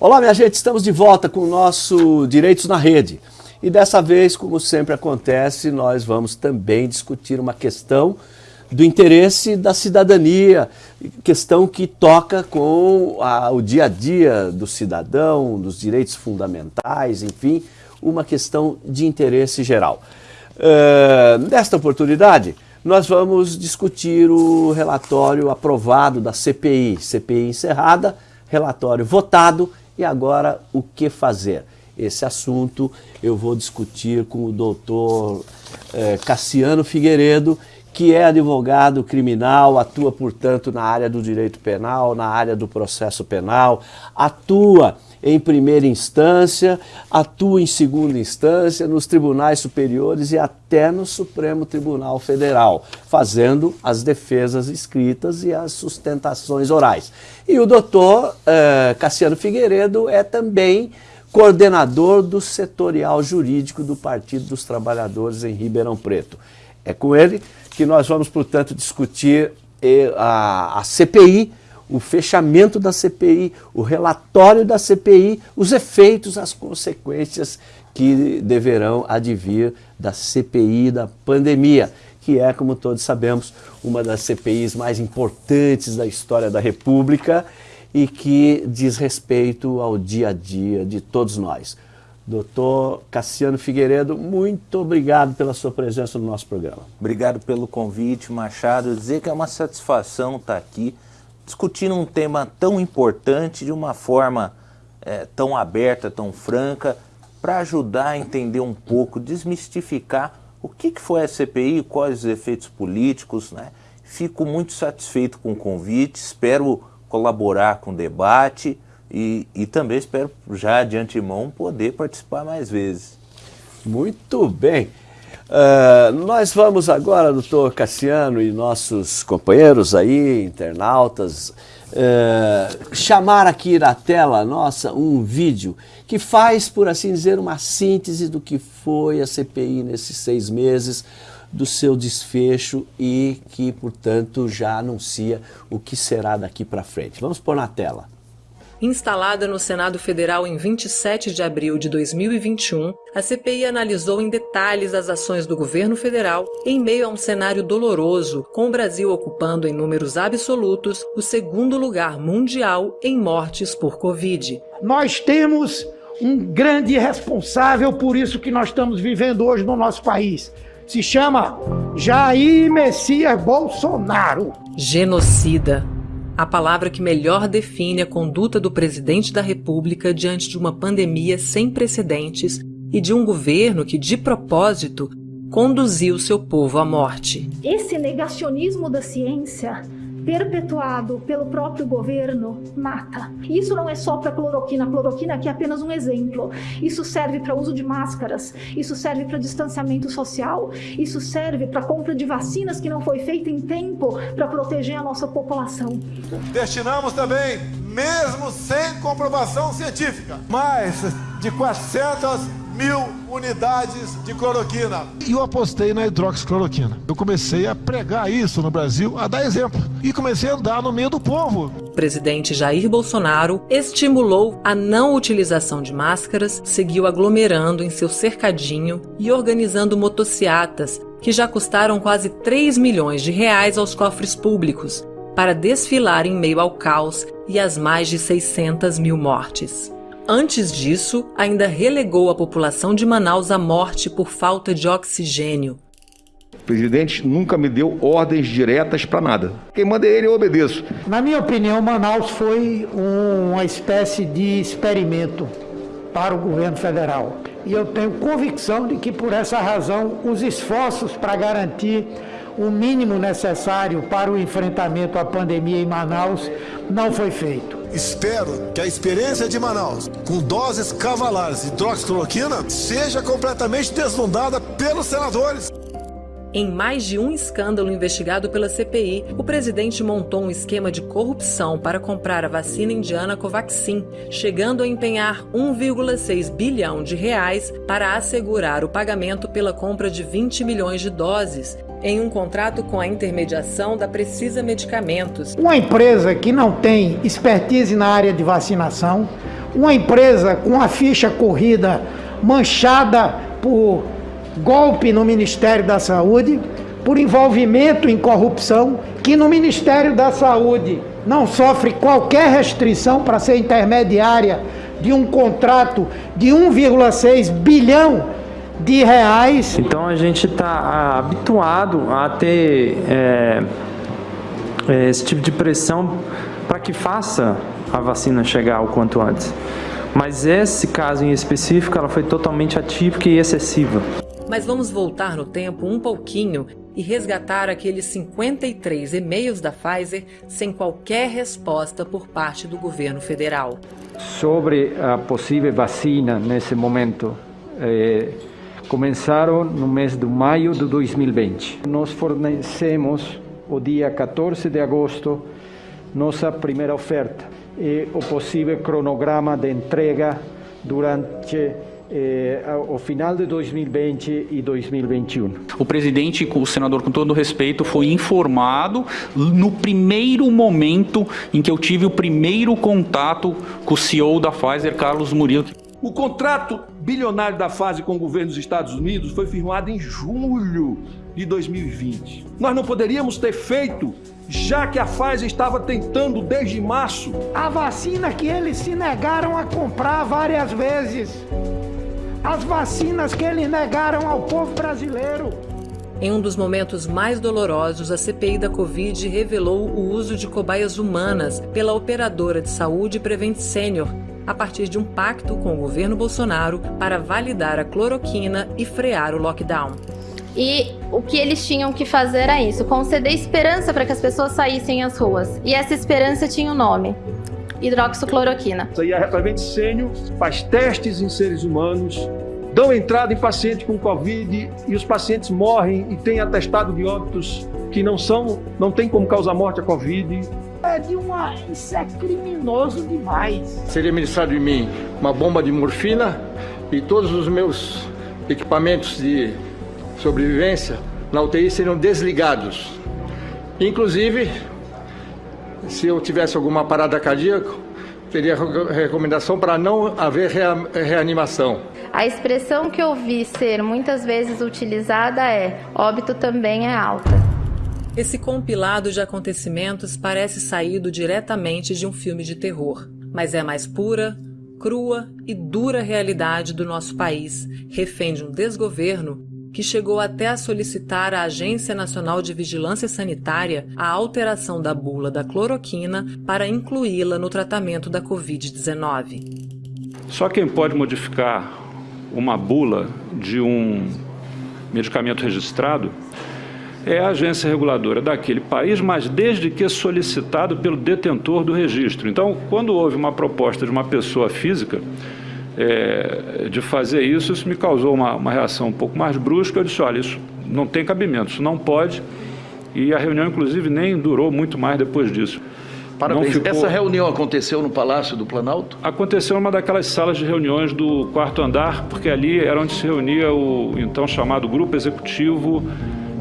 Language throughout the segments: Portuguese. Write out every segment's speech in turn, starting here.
Olá, minha gente, estamos de volta com o nosso Direitos na Rede. E dessa vez, como sempre acontece, nós vamos também discutir uma questão do interesse da cidadania, questão que toca com a, o dia a dia do cidadão, dos direitos fundamentais, enfim, uma questão de interesse geral. Uh, nesta oportunidade, nós vamos discutir o relatório aprovado da CPI, CPI encerrada, relatório votado e agora, o que fazer? Esse assunto eu vou discutir com o doutor eh, Cassiano Figueiredo, que é advogado criminal, atua, portanto, na área do direito penal, na área do processo penal, atua em primeira instância, atua em segunda instância, nos tribunais superiores e até no Supremo Tribunal Federal, fazendo as defesas escritas e as sustentações orais. E o doutor eh, Cassiano Figueiredo é também coordenador do setorial jurídico do Partido dos Trabalhadores em Ribeirão Preto. É com ele que nós vamos, portanto, discutir eh, a, a CPI, o fechamento da CPI, o relatório da CPI, os efeitos, as consequências que deverão advir da CPI da pandemia, que é, como todos sabemos, uma das CPIs mais importantes da história da República e que diz respeito ao dia a dia de todos nós. Doutor Cassiano Figueiredo, muito obrigado pela sua presença no nosso programa. Obrigado pelo convite, Machado. Dizer que é uma satisfação estar aqui discutindo um tema tão importante de uma forma é, tão aberta, tão franca, para ajudar a entender um pouco, desmistificar o que, que foi a CPI, quais os efeitos políticos. Né? Fico muito satisfeito com o convite, espero colaborar com o debate e, e também espero já de antemão poder participar mais vezes. Muito bem. Uh, nós vamos agora, doutor Cassiano e nossos companheiros aí, internautas, uh, chamar aqui na tela nossa um vídeo que faz, por assim dizer, uma síntese do que foi a CPI nesses seis meses, do seu desfecho e que, portanto, já anuncia o que será daqui para frente. Vamos pôr na tela. Instalada no Senado Federal em 27 de abril de 2021, a CPI analisou em detalhes as ações do governo federal em meio a um cenário doloroso, com o Brasil ocupando em números absolutos o segundo lugar mundial em mortes por Covid. Nós temos um grande responsável por isso que nós estamos vivendo hoje no nosso país. Se chama Jair Messias Bolsonaro. Genocida a palavra que melhor define a conduta do presidente da República diante de uma pandemia sem precedentes e de um governo que, de propósito, conduziu seu povo à morte. Esse negacionismo da ciência perpetuado pelo próprio governo mata. Isso não é só para cloroquina, a cloroquina aqui é apenas um exemplo. Isso serve para uso de máscaras, isso serve para distanciamento social, isso serve para compra de vacinas que não foi feita em tempo para proteger a nossa população. Destinamos também, mesmo sem comprovação científica, mais de 400 mil unidades de cloroquina. E eu apostei na hidroxicloroquina. Eu comecei a pregar isso no Brasil, a dar exemplo. E comecei a andar no meio do povo. O presidente Jair Bolsonaro estimulou a não utilização de máscaras, seguiu aglomerando em seu cercadinho e organizando motociatas que já custaram quase 3 milhões de reais aos cofres públicos para desfilar em meio ao caos e às mais de 600 mil mortes. Antes disso, ainda relegou a população de Manaus à morte por falta de oxigênio. O presidente nunca me deu ordens diretas para nada. Quem manda é ele, eu obedeço. Na minha opinião, Manaus foi uma espécie de experimento para o governo federal. E eu tenho convicção de que, por essa razão, os esforços para garantir o mínimo necessário para o enfrentamento à pandemia em Manaus não foi feito. Espero que a experiência de Manaus, com doses cavalares de hidroxicloroquina, seja completamente deslumbrada pelos senadores. Em mais de um escândalo investigado pela CPI, o presidente montou um esquema de corrupção para comprar a vacina indiana Covaxin, chegando a empenhar 1,6 bilhão de reais para assegurar o pagamento pela compra de 20 milhões de doses, em um contrato com a intermediação da Precisa Medicamentos. Uma empresa que não tem expertise na área de vacinação, uma empresa com a ficha corrida manchada por golpe no Ministério da Saúde, por envolvimento em corrupção, que no Ministério da Saúde não sofre qualquer restrição para ser intermediária de um contrato de 1,6 bilhão de reais. Então a gente está habituado a ter é, é, esse tipo de pressão para que faça a vacina chegar o quanto antes. Mas esse caso em específico, ela foi totalmente atípica e excessiva. Mas vamos voltar no tempo um pouquinho e resgatar aqueles 53 e-mails da Pfizer sem qualquer resposta por parte do governo federal. Sobre a possível vacina nesse momento, eh, começaram no mês de maio de 2020. Nós fornecemos, o dia 14 de agosto, nossa primeira oferta e o possível cronograma de entrega durante eh, ao final de 2020 e 2021. O presidente, o senador, com todo respeito, foi informado no primeiro momento em que eu tive o primeiro contato com o CEO da Pfizer, Carlos Murilo. O contrato bilionário da fase com o governo dos Estados Unidos foi firmado em julho de 2020. Nós não poderíamos ter feito já que a Pfizer estava tentando desde março. A vacina que eles se negaram a comprar várias vezes. As vacinas que eles negaram ao povo brasileiro. Em um dos momentos mais dolorosos, a CPI da Covid revelou o uso de cobaias humanas pela operadora de saúde Prevent Senior, a partir de um pacto com o governo Bolsonaro para validar a cloroquina e frear o lockdown. E o que eles tinham que fazer era isso: conceder esperança para que as pessoas saíssem às ruas. E essa esperança tinha um nome: hidroxicloroquina. E a Prevent Senior faz testes em seres humanos, dão entrada em paciente com Covid e os pacientes morrem e têm atestado de óbitos que não são, não tem como causar morte a Covid. É de uma. Isso é criminoso demais. Seria ministrado em mim uma bomba de morfina e todos os meus equipamentos de sobrevivência na UTI seriam desligados. Inclusive, se eu tivesse alguma parada cardíaca, teria recomendação para não haver reanimação. A expressão que eu vi ser muitas vezes utilizada é: óbito também é alta. Esse compilado de acontecimentos parece saído diretamente de um filme de terror, mas é a mais pura, crua e dura realidade do nosso país, refém de um desgoverno que chegou até a solicitar à Agência Nacional de Vigilância Sanitária a alteração da bula da cloroquina para incluí-la no tratamento da Covid-19. Só quem pode modificar uma bula de um medicamento registrado é a agência reguladora daquele país, mas desde que solicitado pelo detentor do registro. Então, quando houve uma proposta de uma pessoa física, é, de fazer isso, isso me causou uma, uma reação um pouco mais brusca. Eu disse, olha, isso não tem cabimento, isso não pode. E a reunião, inclusive, nem durou muito mais depois disso. Parabéns. Ficou... Essa reunião aconteceu no Palácio do Planalto? Aconteceu em uma daquelas salas de reuniões do quarto andar, porque ali era onde se reunia o então chamado Grupo Executivo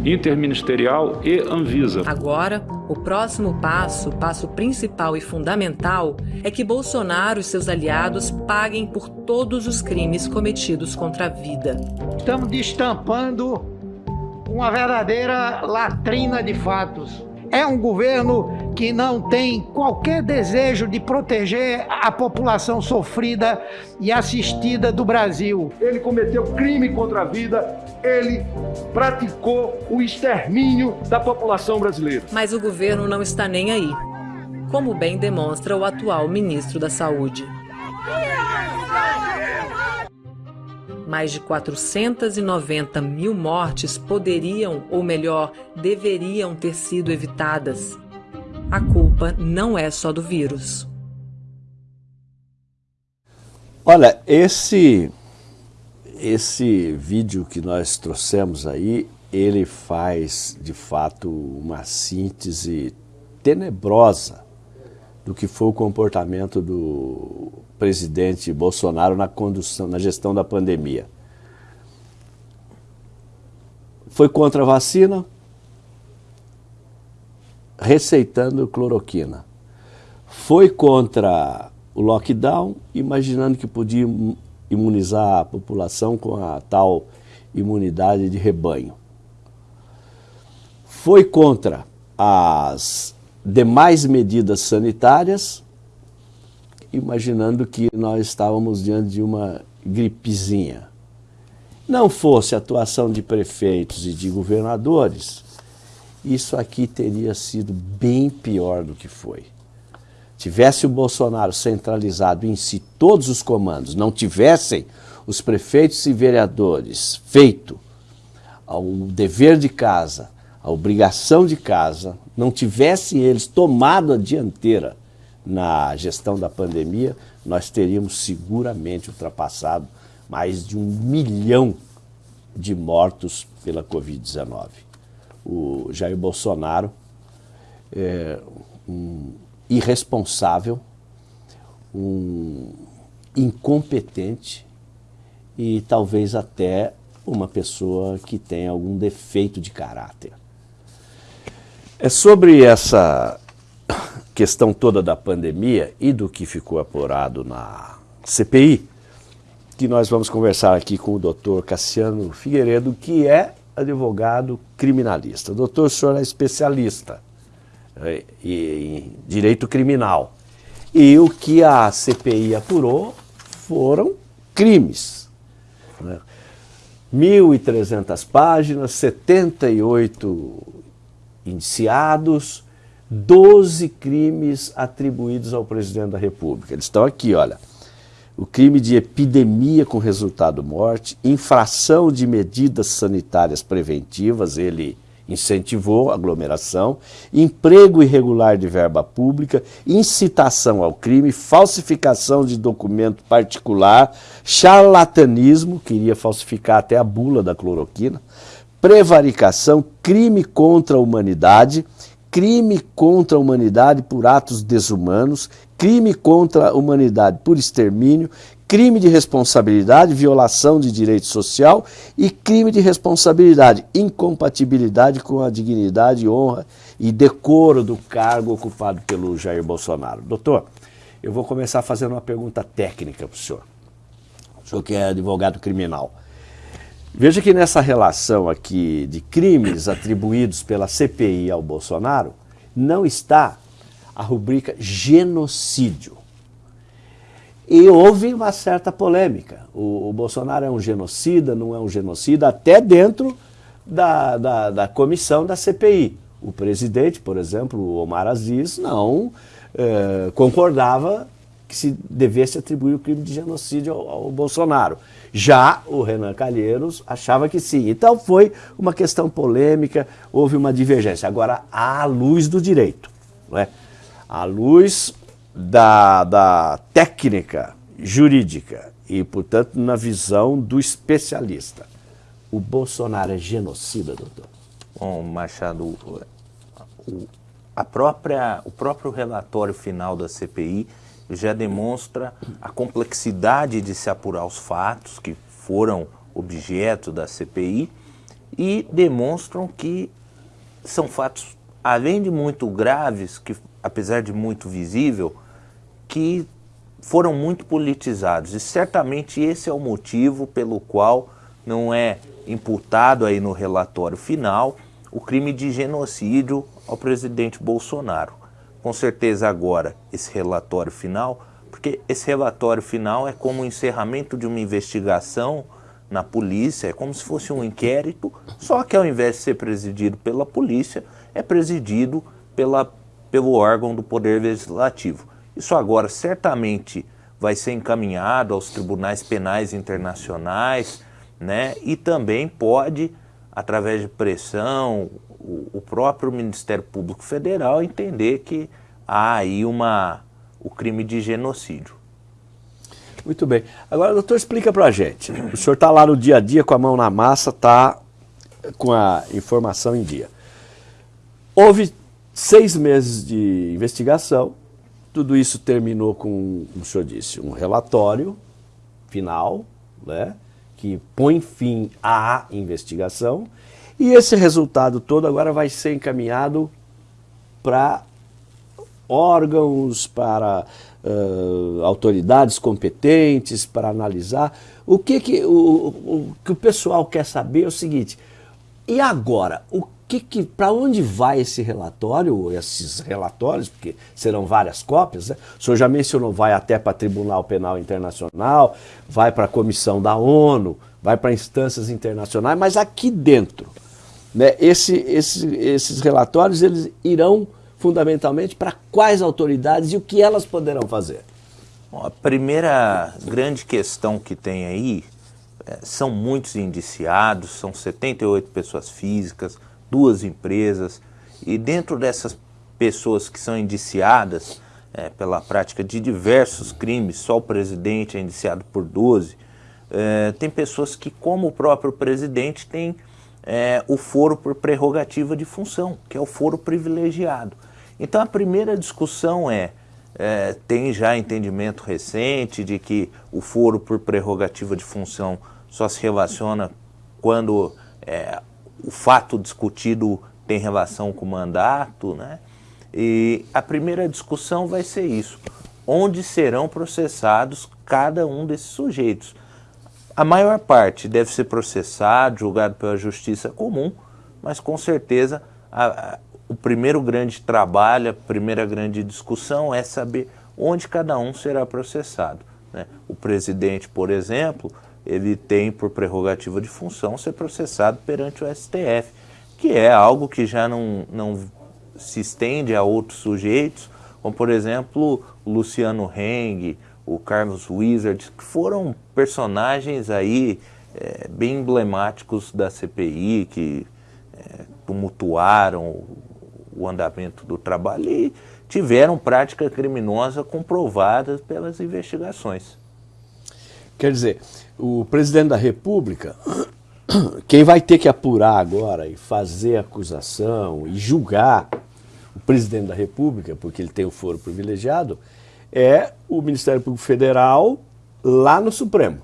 interministerial e Anvisa. Agora, o próximo passo, passo principal e fundamental, é que Bolsonaro e seus aliados paguem por todos os crimes cometidos contra a vida. Estamos destampando uma verdadeira latrina de fatos. É um governo que não tem qualquer desejo de proteger a população sofrida e assistida do Brasil. Ele cometeu crime contra a vida, ele praticou o extermínio da população brasileira. Mas o governo não está nem aí, como bem demonstra o atual ministro da Saúde. Mais de 490 mil mortes poderiam, ou melhor, deveriam ter sido evitadas. A culpa não é só do vírus. Olha, esse esse vídeo que nós trouxemos aí, ele faz de fato uma síntese tenebrosa do que foi o comportamento do presidente Bolsonaro na condução, na gestão da pandemia. Foi contra a vacina, receitando cloroquina. Foi contra o lockdown, imaginando que podia imunizar a população com a tal imunidade de rebanho. Foi contra as demais medidas sanitárias, imaginando que nós estávamos diante de uma gripezinha. Não fosse a atuação de prefeitos e de governadores, isso aqui teria sido bem pior do que foi. Tivesse o Bolsonaro centralizado em si todos os comandos, não tivessem os prefeitos e vereadores feito o dever de casa, a obrigação de casa, não tivessem eles tomado a dianteira na gestão da pandemia, nós teríamos seguramente ultrapassado mais de um milhão de mortos pela Covid-19. O Jair Bolsonaro é um irresponsável, um incompetente e talvez até uma pessoa que tem algum defeito de caráter. É sobre essa questão toda da pandemia e do que ficou apurado na CPI que nós vamos conversar aqui com o doutor Cassiano Figueiredo, que é advogado criminalista. Doutor, o senhor é especialista é, em direito criminal. E o que a CPI apurou foram crimes. Né? 1.300 páginas, 78 indiciados, 12 crimes atribuídos ao presidente da República. Eles estão aqui, olha o crime de epidemia com resultado morte, infração de medidas sanitárias preventivas, ele incentivou aglomeração, emprego irregular de verba pública, incitação ao crime, falsificação de documento particular, charlatanismo, queria falsificar até a bula da cloroquina, prevaricação, crime contra a humanidade, crime contra a humanidade por atos desumanos, crime contra a humanidade por extermínio, crime de responsabilidade, violação de direito social e crime de responsabilidade, incompatibilidade com a dignidade, honra e decoro do cargo ocupado pelo Jair Bolsonaro. Doutor, eu vou começar fazendo uma pergunta técnica para o senhor. O senhor que é advogado criminal. Veja que nessa relação aqui de crimes atribuídos pela CPI ao Bolsonaro, não está a rubrica genocídio. E houve uma certa polêmica. O, o, Bolsonaro é um genocida, não é um genocida, até dentro da, da, da comissão da CPI. O presidente, por exemplo, o Omar Aziz, não eh, concordava que se devesse atribuir o crime de genocídio ao, ao, Bolsonaro. Já o Renan Calheiros achava que sim. Então foi uma questão polêmica, houve uma divergência. Agora, à luz do direito. Não é? à luz da, da técnica jurídica e, portanto, na visão do especialista. O Bolsonaro é genocida, doutor? Bom, Machado, o, a própria, o próprio relatório final da CPI já demonstra a complexidade de se apurar os fatos que foram objeto da CPI e demonstram que são fatos, além de muito graves, que apesar de muito visível, que foram muito politizados. E certamente esse é o motivo pelo qual não é imputado aí no relatório final o crime de genocídio ao presidente Bolsonaro. Com certeza agora esse relatório final, porque esse relatório final é como o encerramento de uma investigação na polícia, é como se fosse um inquérito, só que ao invés de ser presidido pela polícia, é presidido pela pelo órgão do Poder Legislativo. Isso agora certamente vai ser encaminhado aos tribunais penais internacionais, né? E também pode, através de pressão, o, próprio Ministério Público Federal entender que há aí uma, o crime de genocídio. Muito bem. Agora, doutor, explica para a gente. O senhor está lá no dia a dia com a mão na massa, está com a informação em dia. Houve Seis meses de investigação, tudo isso terminou com, como o senhor disse, um relatório final, né, que põe fim à investigação, e esse resultado todo agora vai ser encaminhado para órgãos, para uh, autoridades competentes para analisar. O que, que o, o, que o pessoal quer saber é o seguinte, e agora, o que, que para onde vai esse relatório, esses relatórios, porque serão várias cópias, né? o senhor já mencionou, vai até para Tribunal Penal Internacional, vai para a Comissão da ONU, vai para instâncias internacionais, mas aqui dentro, né, esse, esse, esses relatórios eles irão fundamentalmente para quais autoridades e o que elas poderão fazer? Bom, a primeira grande questão que tem aí é, são muitos indiciados, são 78 pessoas físicas, duas empresas, e dentro dessas pessoas que são indiciadas é, pela prática de diversos crimes, só o presidente é indiciado por 12, é, tem pessoas que, como o próprio presidente, tem é, o foro por prerrogativa de função, que é o foro privilegiado. Então a primeira discussão é, é, tem já entendimento recente de que o foro por prerrogativa de função só se relaciona quando é, o fato discutido tem relação com o mandato, né? E a primeira discussão vai ser isso. Onde serão processados cada um desses sujeitos? A maior parte deve ser processado, julgado pela justiça comum, mas com certeza a, o primeiro grande trabalho, a primeira grande discussão é saber onde cada um será processado. Né? O presidente, por exemplo, ele tem por prerrogativa de função ser processado perante o STF, que é algo que já não, não se estende a outros sujeitos, como por exemplo Luciano Heng, o Carlos Wizard, que foram personagens aí é, bem emblemáticos da CPI, que é, tumultuaram o andamento do trabalho e tiveram prática criminosa comprovada pelas investigações. Quer dizer, o presidente da República, quem vai ter que apurar agora e fazer acusação e julgar o presidente da República, porque ele tem o foro privilegiado, é o Ministério Público Federal lá no Supremo.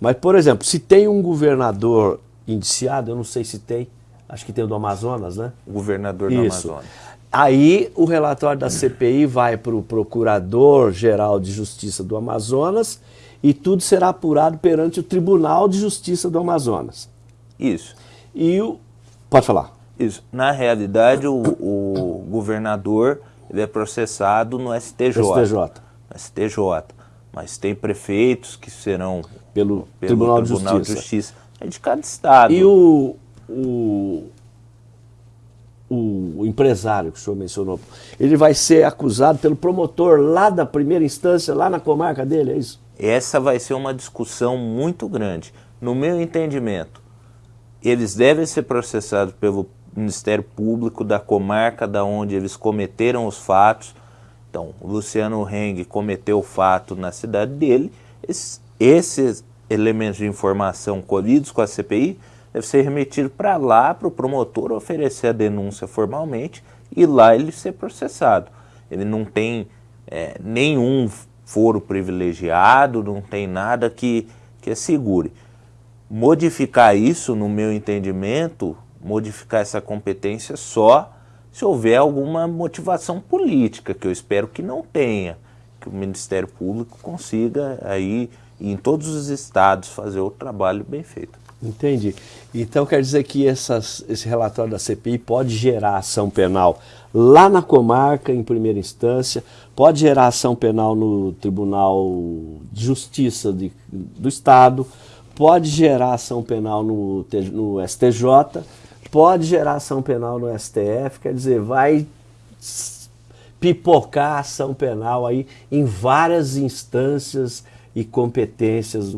Mas, por exemplo, se tem um governador indiciado, eu não sei se tem, acho que tem o do Amazonas, né? O governador do Isso. Amazonas. Aí o relatório da CPI vai para o Procurador-Geral de Justiça do Amazonas e tudo será apurado perante o Tribunal de Justiça do Amazonas. Isso. E o... Pode falar. Isso. Na realidade, o, o governador ele é processado no STJ. STJ. STJ. Mas tem prefeitos que serão pelo, pelo Tribunal, Tribunal de, Justiça. de Justiça. É de cada estado. E o, o, o, empresário que o senhor mencionou, ele vai ser acusado pelo promotor lá da primeira instância, lá na comarca dele, é isso? Essa vai ser uma discussão muito grande. No meu entendimento, eles devem ser processados pelo Ministério Público da comarca da onde eles cometeram os fatos. Então, o Luciano Heng cometeu o fato na cidade dele. Esses, esses elementos de informação colhidos com a CPI deve ser remetido para lá, para o promotor oferecer a denúncia formalmente e lá ele ser processado. Ele não tem é, nenhum foro privilegiado, não tem nada que, que assegure. Modificar isso, no meu entendimento, modificar essa competência só se houver alguma motivação política, que eu espero que não tenha, que o Ministério Público consiga aí, em todos os estados, fazer o trabalho bem feito. Entendi. Então quer dizer que essas, esse relatório da CPI pode gerar ação penal lá na comarca, em primeira instância, pode gerar ação penal no Tribunal de Justiça de, do Estado, pode gerar ação penal no, no STJ, pode gerar ação penal no STF, quer dizer, vai pipocar ação penal aí em várias instâncias e competências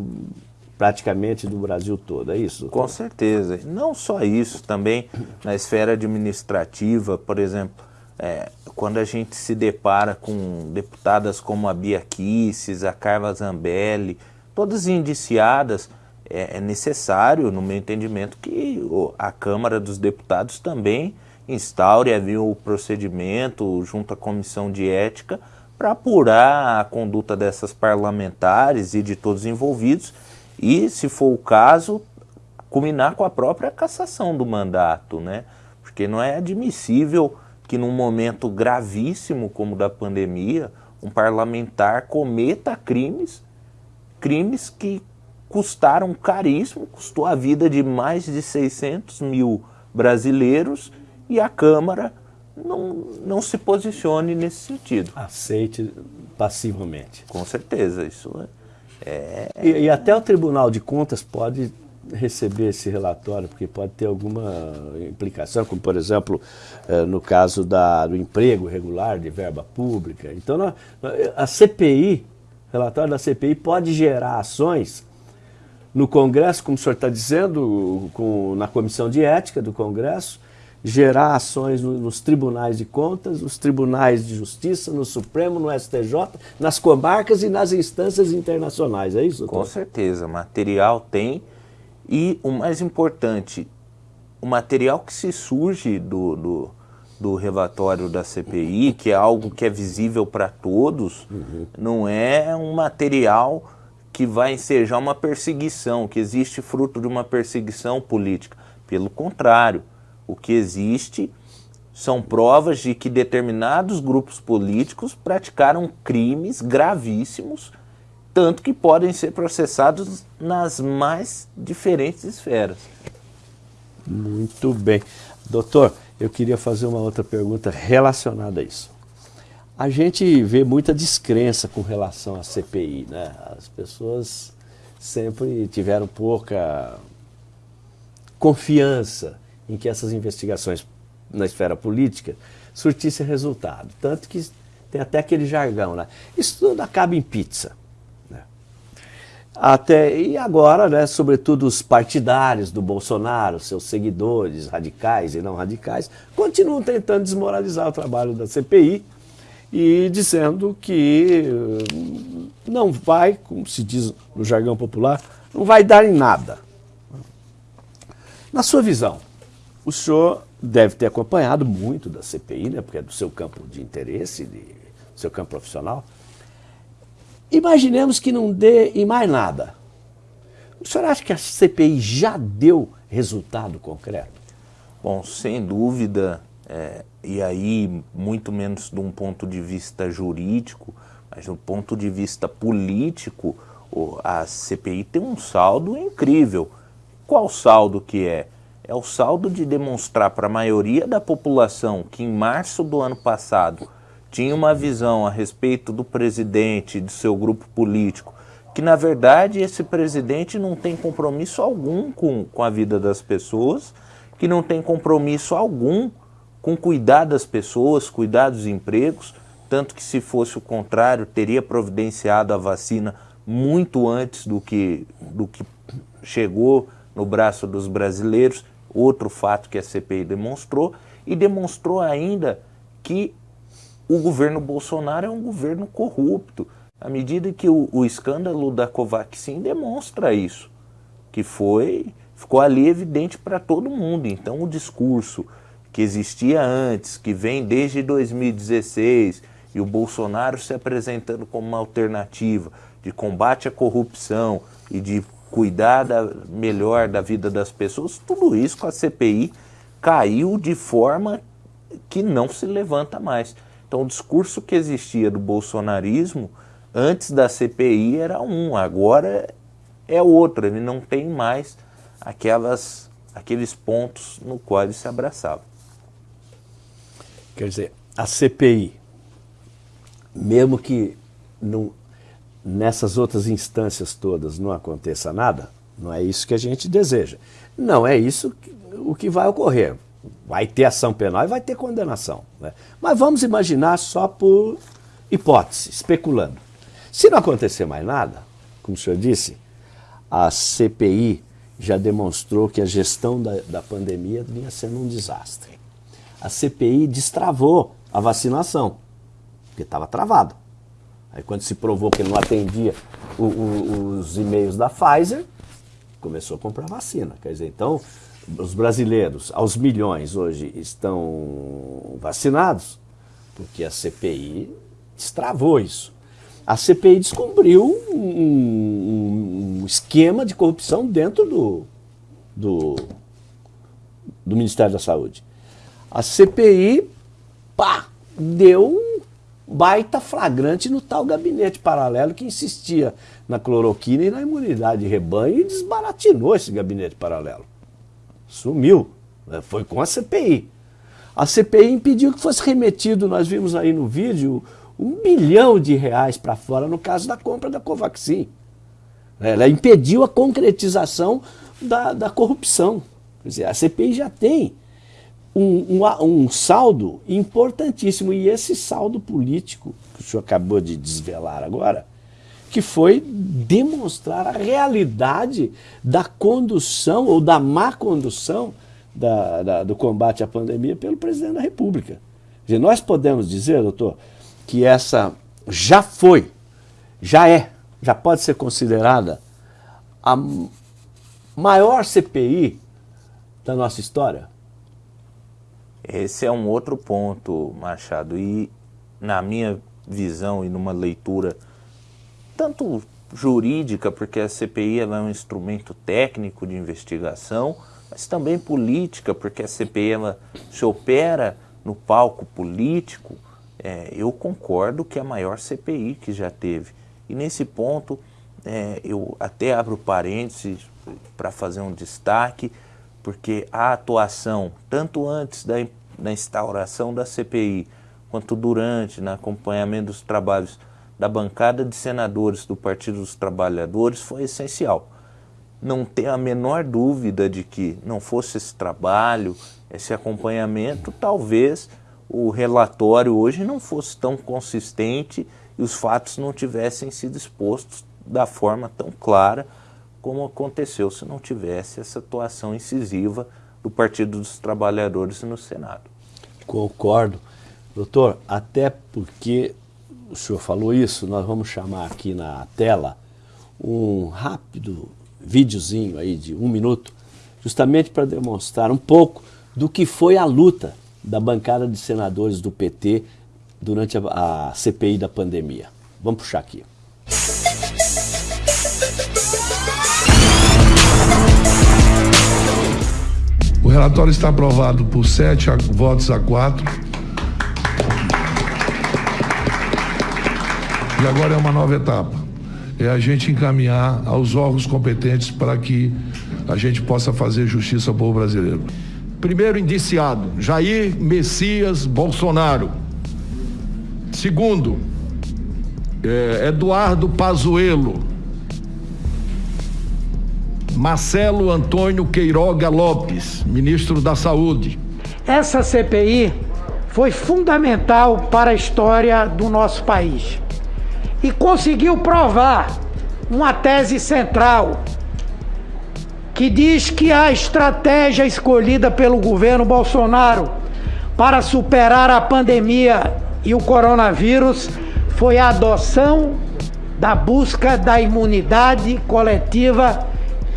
praticamente do Brasil todo, é isso? Com certeza. Não só isso, também na esfera administrativa, por exemplo, é, quando a gente se depara com deputadas como a Bia Kisses, a Carla Zambelli, todas indiciadas, é, é necessário, no meu entendimento, que a Câmara dos Deputados também instaure ali o procedimento junto à Comissão de Ética para apurar a conduta dessas parlamentares e de todos os envolvidos e, se for o caso, culminar com a própria cassação do mandato, né? Porque não é admissível que num momento gravíssimo como o da pandemia, um parlamentar cometa crimes, crimes que custaram caríssimo, custou a vida de mais de 600 mil brasileiros e a Câmara não, não se posicione nesse sentido. Aceite passivamente. Com certeza, isso é... E, e até o Tribunal de Contas pode receber esse relatório, porque pode ter alguma implicação, como por exemplo, eh, no caso da, do emprego regular de verba pública. Então, a CPI, relatório da CPI pode gerar ações no Congresso, como o senhor está dizendo, com, na Comissão de Ética do Congresso, gerar ações no, nos tribunais de contas, nos tribunais de justiça, no Supremo, no STJ, nas comarcas e nas instâncias internacionais, é isso? Doutor? Com certeza, material tem e o mais importante, o material que se surge do, do, do relatório da CPI, que é algo que é visível para todos, uhum. não é um material que vai ensejar uma perseguição, que existe fruto de uma perseguição política. Pelo contrário, o que existe são provas de que determinados grupos políticos praticaram crimes gravíssimos, tanto que podem ser processados nas mais diferentes esferas. Muito bem. Doutor, eu queria fazer uma outra pergunta relacionada a isso. A gente vê muita descrença com relação à CPI, né? As pessoas sempre tiveram pouca confiança em que essas investigações na esfera política surtissem resultado. Tanto que tem até aquele jargão, né? Isso tudo acaba em pizza. Né? Até, e agora, né, sobretudo os partidários do Bolsonaro, seus seguidores radicais e não radicais, continuam tentando desmoralizar o trabalho da CPI, e dizendo que hum, não vai, como se diz no jargão popular, não vai dar em nada. Na sua visão, o senhor deve ter acompanhado muito da CPI, né, porque é do seu campo de interesse, de, seu campo profissional. Imaginemos que não dê em mais nada. O senhor acha que a CPI já deu resultado concreto? Bom, sem dúvida, é, e aí muito menos de um ponto de vista jurídico, mas do ponto de vista político, a CPI tem um saldo incrível. Qual saldo que é? É o saldo de demonstrar para a maioria da população que em março do ano passado tinha uma visão a respeito do presidente, do seu grupo político, que na verdade esse presidente não tem compromisso algum com, com a vida das pessoas, que não tem compromisso algum com cuidar das pessoas, cuidar dos empregos, tanto que se fosse o contrário, teria providenciado a vacina muito antes do que, do que chegou no braço dos brasileiros, outro fato que a CPI demonstrou, e demonstrou ainda que o governo Bolsonaro é um governo corrupto, à medida que o, o escândalo da Covaxin demonstra isso, que foi, ficou ali evidente para todo mundo. Então o discurso que existia antes, que vem desde 2016, e o Bolsonaro se apresentando como uma alternativa de combate à corrupção e de cuidar da, melhor da vida das pessoas, tudo isso com a CPI caiu de forma que não se levanta mais. Então o discurso que existia do bolsonarismo antes da CPI era um, agora é outro, ele não tem mais aquelas, aqueles pontos no qual ele se abraçava. Quer dizer, a CPI, mesmo que não, nessas outras instâncias todas não aconteça nada, não é isso que a gente deseja. Não é isso que, o que vai ocorrer. Vai ter ação penal e vai ter condenação. Né? Mas vamos imaginar só por hipótese, especulando. Se não acontecer mais nada, como o senhor disse, a CPI já demonstrou que a gestão da, da pandemia vinha sendo um desastre a CPI destravou a vacinação, porque estava travado. Aí quando se provou que não atendia o, o, os e-mails da Pfizer, começou a comprar vacina. Quer dizer, então, os brasileiros, aos milhões hoje, estão vacinados, porque a CPI destravou isso. A CPI descobriu um, um esquema de corrupção dentro do, do, do Ministério da Saúde. A CPI, pá, deu baita flagrante no tal gabinete paralelo que insistia na cloroquina e na imunidade de rebanho e desbaratinou esse gabinete paralelo. Sumiu. Né? Foi com a CPI. A CPI impediu que fosse remetido, nós vimos aí no vídeo, um bilhão de reais para fora no caso da compra da Covaxin. Ela impediu a concretização da, da corrupção. Quer dizer, a CPI já tem um, um, um, saldo importantíssimo. E esse saldo político, que o senhor acabou de desvelar agora, que foi demonstrar a realidade da condução ou da má condução da, da, do combate à pandemia pelo presidente da República. Nós podemos dizer, doutor, que essa já foi, já é, já pode ser considerada a maior CPI da nossa história? Esse é um outro ponto, Machado, e na minha visão e numa leitura tanto jurídica, porque a CPI é um instrumento técnico de investigação, mas também política, porque a CPI ela se opera no palco político, é, eu concordo que é a maior CPI que já teve. E nesse ponto, é, eu até abro parênteses para fazer um destaque, porque a atuação, tanto antes da na instauração da CPI, quanto durante, no acompanhamento dos trabalhos da bancada de senadores do Partido dos Trabalhadores, foi essencial. Não tenho a menor dúvida de que não fosse esse trabalho, esse acompanhamento, talvez o relatório hoje não fosse tão consistente e os fatos não tivessem sido expostos da forma tão clara como aconteceu se não tivesse essa atuação incisiva do Partido dos Trabalhadores no Senado. Concordo. Doutor, até porque o senhor falou isso, nós vamos chamar aqui na tela um rápido videozinho aí de um minuto, justamente para demonstrar um pouco do que foi a luta da bancada de senadores do PT durante a, a CPI da pandemia. Vamos puxar aqui. O relatório está aprovado por sete votos a quatro. E agora é uma nova etapa. É a gente encaminhar aos órgãos competentes para que a gente possa fazer justiça ao povo brasileiro. Primeiro indiciado, Jair Messias Bolsonaro. Segundo, é, Eduardo Pazuello. Marcelo Antônio Queiroga Lopes, ministro da Saúde. Essa CPI foi fundamental para a história do nosso país e conseguiu provar uma tese central que diz que a estratégia escolhida pelo governo Bolsonaro para superar a pandemia e o coronavírus foi a adoção da busca da imunidade coletiva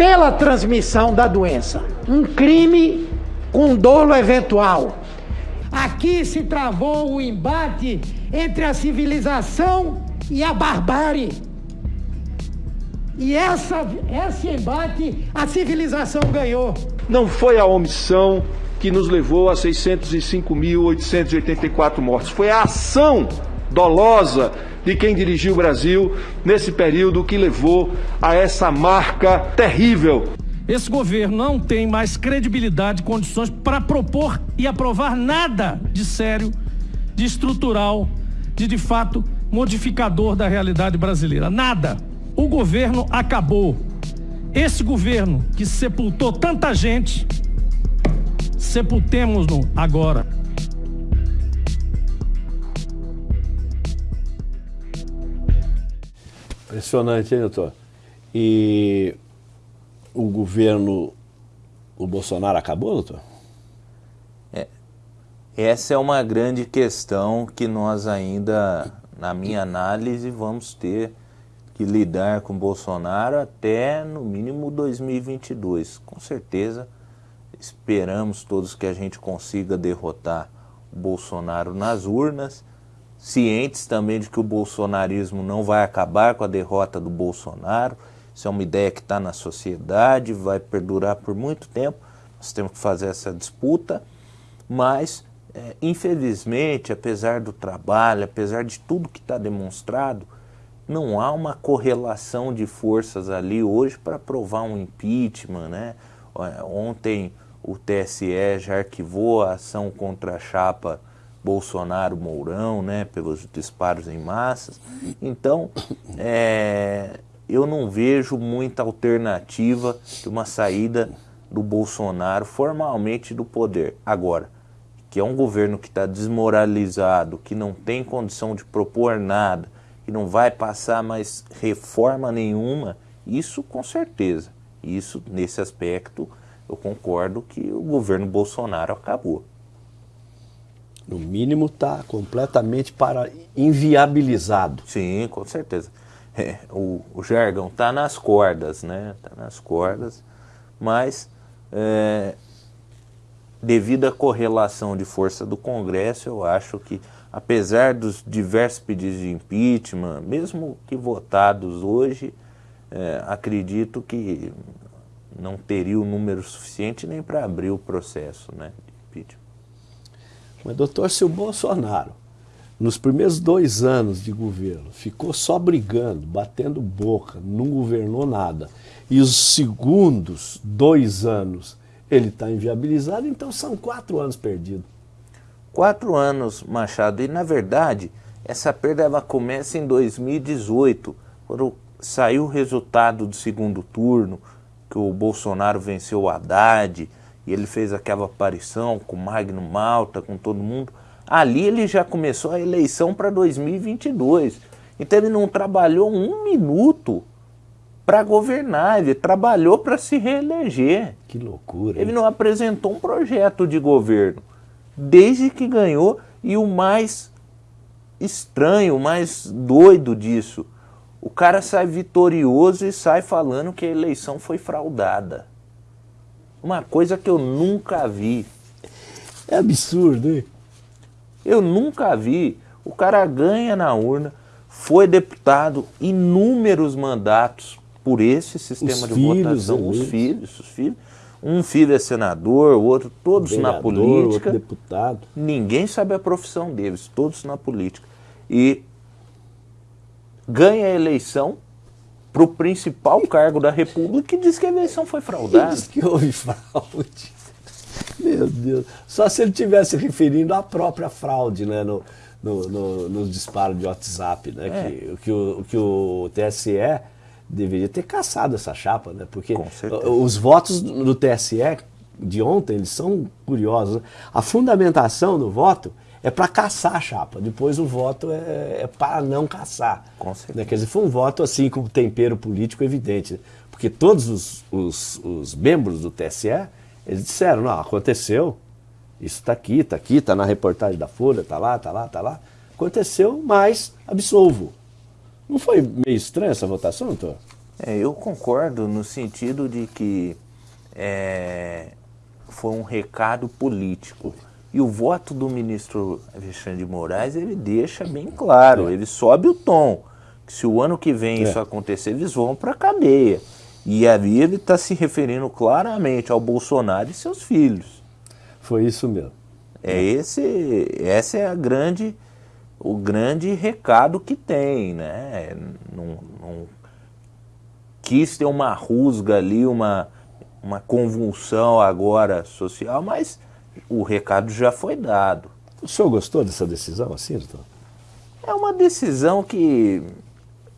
pela transmissão da doença. Um crime com dolo eventual. Aqui se travou o embate entre a civilização e a barbárie. E essa, esse embate a civilização ganhou. Não foi a omissão que nos levou a 605.884 mortes, foi a ação dolosa de quem dirigiu o Brasil nesse período que levou a essa marca terrível. Esse governo não tem mais credibilidade condições para propor e aprovar nada de sério, de estrutural, de de fato modificador da realidade brasileira. Nada. O governo acabou. Esse governo que sepultou tanta gente, sepultemos-no agora. Impressionante, hein, doutor? E o governo, o Bolsonaro acabou, doutor? É, essa é uma grande questão que nós ainda, na minha análise, vamos ter que lidar com Bolsonaro até no mínimo 2022. Com certeza, esperamos todos que a gente consiga derrotar o Bolsonaro nas urnas cientes também de que o bolsonarismo não vai acabar com a derrota do Bolsonaro. Isso é uma ideia que está na sociedade, vai perdurar por muito tempo. Nós temos que fazer essa disputa, mas é, infelizmente, apesar do trabalho, apesar de tudo que está demonstrado, não há uma correlação de forças ali hoje para provar um impeachment. Né? Ontem o TSE já arquivou a ação contra a chapa Bolsonaro-Mourão, né, pelos disparos em massas. Então, é, eu não vejo muita alternativa de uma saída do Bolsonaro formalmente do poder. Agora, que é um governo que está desmoralizado, que não tem condição de propor nada, que não vai passar mais reforma nenhuma, isso com certeza. Isso, nesse aspecto, eu concordo que o governo Bolsonaro acabou. No mínimo está completamente para inviabilizado. Sim, com certeza. É, o, o jargão está nas cordas, né? Está nas cordas, mas é, devido à correlação de força do Congresso, eu acho que, apesar dos diversos pedidos de impeachment, mesmo que votados hoje, é, acredito que não teria o número suficiente nem para abrir o processo né. Mas, doutor, se o Bolsonaro, nos primeiros dois anos de governo, ficou só brigando, batendo boca, não governou nada, e os segundos dois anos ele está inviabilizado, então são quatro anos perdidos. Quatro anos, Machado, e na verdade, essa perda ela começa em 2018, quando saiu o resultado do segundo turno, que o Bolsonaro venceu o Haddad, e ele fez aquela aparição com Magno Malta, com todo mundo. Ali ele já começou a eleição para 2022. Então ele não trabalhou um minuto para governar, ele trabalhou para se reeleger. Que loucura. Ele não apresentou um projeto de governo desde que ganhou e o mais estranho, o mais doido disso, o cara sai vitorioso e sai falando que a eleição foi fraudada. Uma coisa que eu nunca vi. É absurdo, hein? Eu nunca vi. O cara ganha na urna, foi deputado, inúmeros mandatos por esse sistema os de filhos, votação. Os filhos, os filhos. Um filho é senador, o outro, todos Vereador, na política. Outro deputado. Ninguém sabe a profissão deles, todos na política. E ganha a eleição para o principal cargo da República e diz que a eleição foi fraudada. Diz que houve fraude. Meu Deus. Só se ele tivesse referindo à própria fraude, né? No, no, no, nos disparos de WhatsApp, né? É. Que, que, o, que o TSE deveria ter caçado essa chapa, né? Porque os votos do TSE de ontem, eles são curiosos. né? A fundamentação do voto é para caçar a chapa, depois o voto é, é para não caçar. Com certeza. Né? Quer dizer, foi um voto assim com tempero político evidente. né? Porque todos os, os, os membros do TSE, eles disseram, não, aconteceu, isso está aqui, está aqui, está na reportagem da Folha, está lá, está lá, está lá. Aconteceu, mas absolvo. Não foi meio estranha essa votação, doutor? É, eu concordo no sentido de que é, foi um recado político. E o voto do ministro Alexandre de Moraes, ele deixa bem claro, ele sobe o tom. Que se o ano que vem É. isso acontecer, eles vão para a cadeia. E ali ele está se referindo claramente ao Bolsonaro e seus filhos. Foi isso mesmo. É esse, essa é a grande, o grande recado que tem, né? Não, não quis ter uma rusga ali, uma, uma convulsão agora social, mas o recado já foi dado. O senhor gostou dessa decisão assim, doutor? É uma decisão que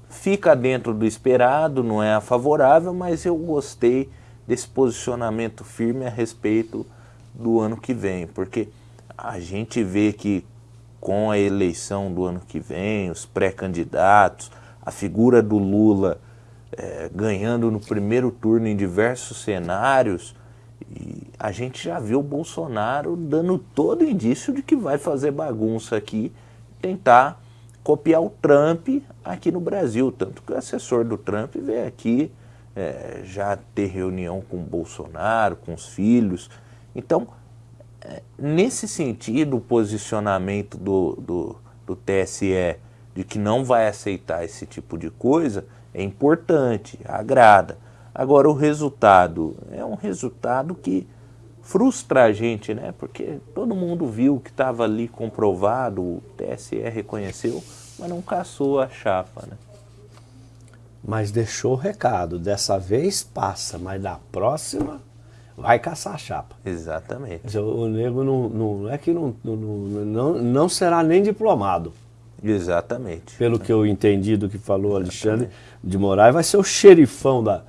fica dentro do esperado, não é a favorável, mas eu gostei desse posicionamento firme a respeito do ano que vem, porque a gente vê que com a eleição do ano que vem, os pré-candidatos, a figura do Lula eh, ganhando no primeiro turno em diversos cenários, e a gente já viu o Bolsonaro dando todo indício de que vai fazer bagunça aqui, tentar copiar o Trump aqui no Brasil. Tanto que o assessor do Trump veio aqui eh, já ter reunião com o Bolsonaro, com os filhos. Então, eh, nesse sentido, o posicionamento do, do, do TSE de que não vai aceitar esse tipo de coisa é importante, agrada. Agora, o resultado é um resultado que frustra a gente, né? Porque todo mundo viu que estava ali comprovado, o TSE reconheceu, mas não caçou a chapa, né? Mas deixou o recado, dessa vez passa, mas na próxima vai caçar a chapa. Exatamente. O nego não, não é que não, não, não, não será nem diplomado. Exatamente. Pelo que eu entendi do que falou Alexandre de Moraes, vai ser o xerifão da, da.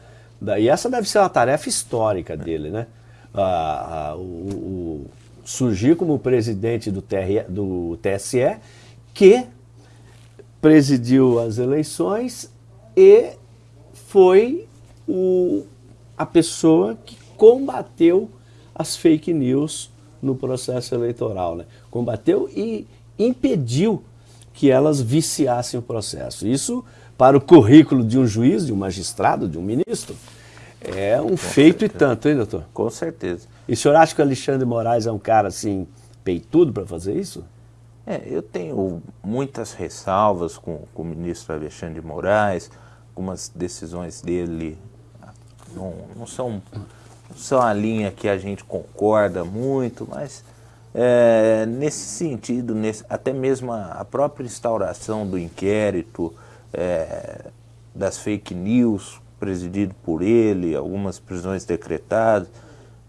E essa deve ser uma tarefa histórica dele, né? O, o, surgir como presidente do, TR, do TSE, que presidiu as eleições e foi o, a pessoa que combateu as fake news no processo eleitoral. Né? Combateu e impediu que elas viciassem o processo. Isso, para o currículo de um juiz, de um magistrado, de um ministro, é um Com feito certeza. e tanto, hein, doutor? Com certeza. E o senhor acha que o Alexandre Moraes é um cara assim, peitudo para fazer isso? É, eu tenho muitas ressalvas com, com o ministro Alexandre de Moraes, algumas decisões dele não, não, são, não são a linha que a gente concorda muito, mas é, nesse sentido, nesse, até mesmo a, a, própria instauração do inquérito, é, das fake news, presidido por ele, algumas prisões decretadas,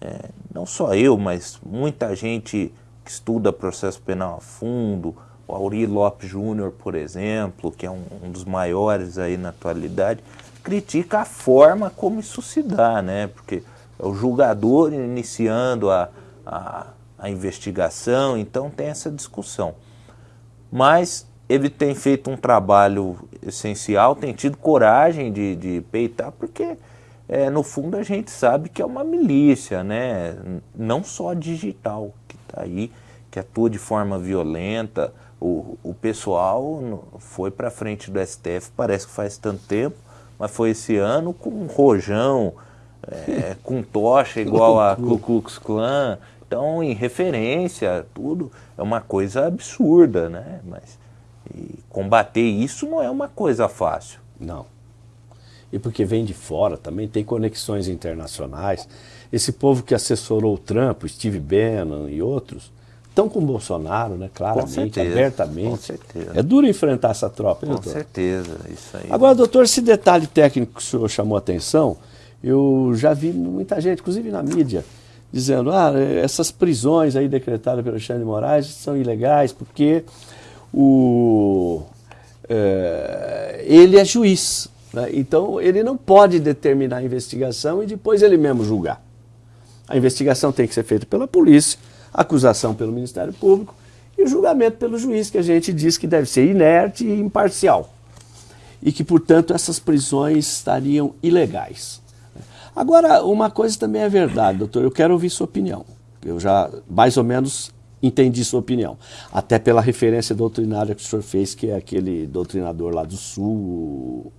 é, não só eu, mas muita gente que estuda processo penal a fundo, o Auri Lopes Júnior, por exemplo, que é um, um, dos maiores aí na atualidade, critica a forma como isso se dá, né? Porque é o julgador iniciando a, a, a investigação, então tem essa discussão. Mas ele tem feito um trabalho essencial, tem tido coragem de, de peitar, porque é, no fundo a gente sabe que é uma milícia, né? não só digital, que está aí, que atua de forma violenta. O, o pessoal foi para frente do STF, parece que faz tanto tempo, mas foi esse ano com um rojão, é, com tocha igual a Ku Klux Klan. Então, em referência, tudo é uma coisa absurda, né? Mas combater isso não é uma coisa fácil. Não e porque vem de fora também, tem conexões internacionais. Esse povo que assessorou o Trump, Steve Bannon e outros, estão com o Bolsonaro, né? Claramente, certeza, abertamente. Com certeza. É duro enfrentar essa tropa, Com doutor? certeza, isso aí. Agora, doutor, esse detalhe técnico que o senhor chamou a atenção, eu já vi muita gente, inclusive na mídia, dizendo, ah, essas prisões aí decretadas pelo Alexandre de Moraes são ilegais porque o, é, ele é juiz. Né? Então, ele não pode determinar a investigação e depois ele mesmo julgar. A investigação tem que ser feita pela polícia, a acusação pelo Ministério Público e o julgamento pelo juiz, que a gente diz que deve ser inerte e imparcial. E que, portanto, essas prisões estariam ilegais. Agora, uma coisa também é verdade, doutor, eu quero ouvir sua opinião. Eu já, mais ou menos, entendi sua opinião. Até pela referência doutrinária que o senhor fez, que é aquele doutrinador lá do Sul,